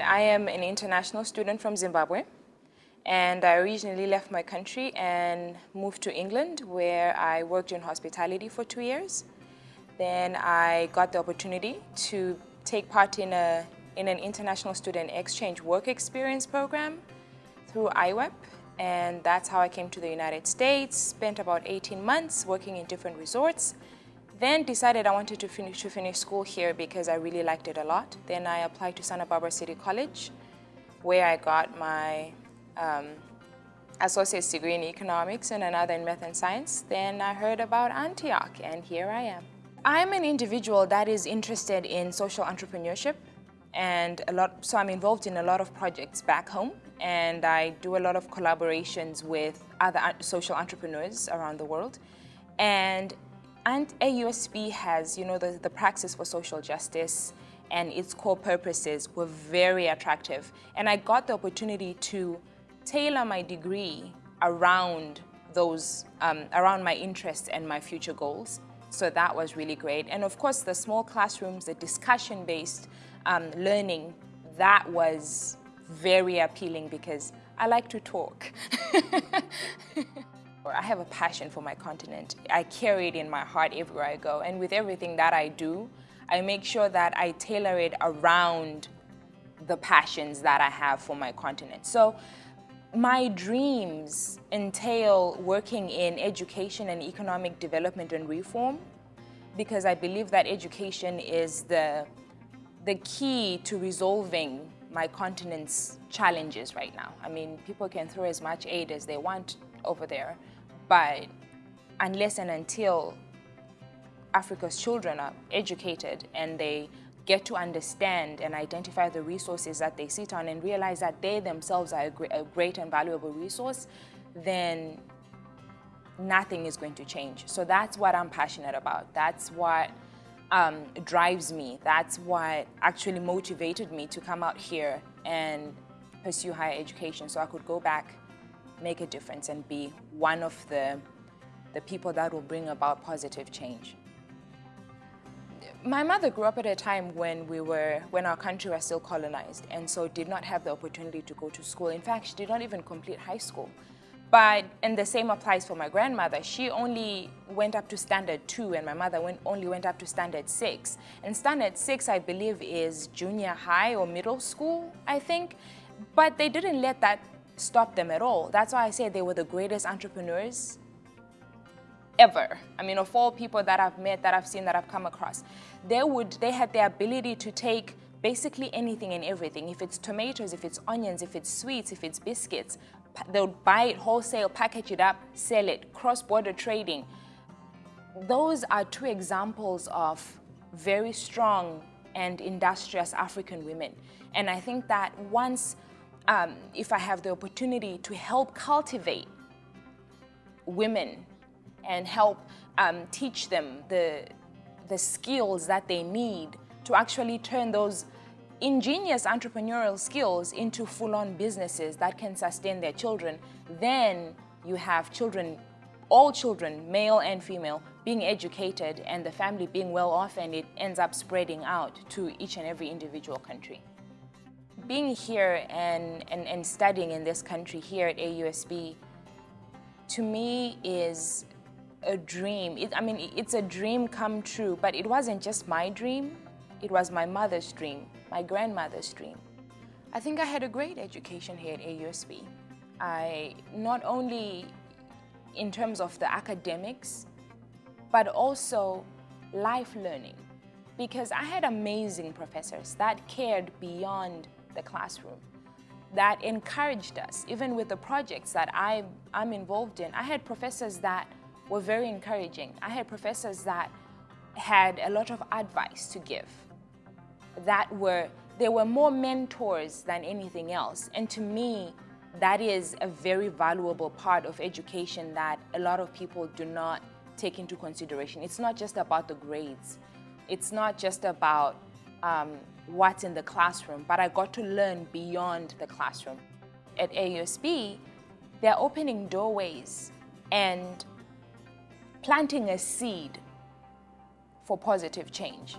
I am an international student from Zimbabwe and I originally left my country and moved to England where I worked in hospitality for two years. Then I got the opportunity to take part in, a, in an international student exchange work experience program through IWEP and that's how I came to the United States, spent about 18 months working in different resorts, then decided I wanted to finish, to finish school here because I really liked it a lot. Then I applied to Santa Barbara City College where I got my um, associate's degree in economics and another in math and science. Then I heard about Antioch and here I am. I'm an individual that is interested in social entrepreneurship and a lot, so I'm involved in a lot of projects back home and I do a lot of collaborations with other social entrepreneurs around the world. And, and AUSB has, you know, the, the Praxis for Social Justice and its core purposes were very attractive. And I got the opportunity to tailor my degree around those, um, around my interests and my future goals. So that was really great. And of course, the small classrooms, the discussion-based um, learning, that was very appealing because I like to talk. I have a passion for my continent. I carry it in my heart everywhere I go. And with everything that I do, I make sure that I tailor it around the passions that I have for my continent. So my dreams entail working in education and economic development and reform because I believe that education is the, the key to resolving my continent's challenges right now. I mean, people can throw as much aid as they want over there, but unless and until Africa's children are educated and they get to understand and identify the resources that they sit on and realize that they themselves are a, great and valuable resource, then nothing is going to change. So that's what I'm passionate about. That's what um, drives me. That's what actually motivated me to come out here and pursue higher education so I could go back, make a difference and be one of the, the people that will bring about positive change. My mother grew up at a time when we were, when our country was still colonized and so did not have the opportunity to go to school. In fact, she did not even complete high school. But, and the same applies for my grandmother. She only went up to standard two and my mother went, only went up to standard six. And standard six, I believe, is junior high or middle school, I think. But they didn't let that stop them at all. That's why I say they were the greatest entrepreneurs ever. I mean, of all people that I've met, that I've seen, that I've come across, they would, they had the ability to take basically anything and everything. If it's tomatoes, if it's onions, if it's sweets, if it's biscuits, they'll buy it wholesale, package it up, sell it, cross-border trading. Those are two examples of very strong and industrious African women. And I think that once, um, if I have the opportunity to help cultivate women and help um, teach them the, the skills that they need to actually turn those ingenious entrepreneurial skills into full-on businesses that can sustain their children, then you have children, all children, male and female, being educated and the family being well off and it ends up spreading out to each and every individual country. Being here and, and, and studying in this country here at AUSB, to me is a dream. It, I mean, it's a dream come true, but it wasn't just my dream, it was my mother's dream my grandmother's dream. I think I had a great education here at AUSB. I, not only in terms of the academics, but also life learning. Because I had amazing professors that cared beyond the classroom, that encouraged us, even with the projects that I, I'm involved in. I had professors that were very encouraging. I had professors that had a lot of advice to give that were, they were more mentors than anything else. And to me, that is a very valuable part of education that a lot of people do not take into consideration. It's not just about the grades. It's not just about um, what's in the classroom, but I got to learn beyond the classroom. At AUSB, they're opening doorways and planting a seed for positive change.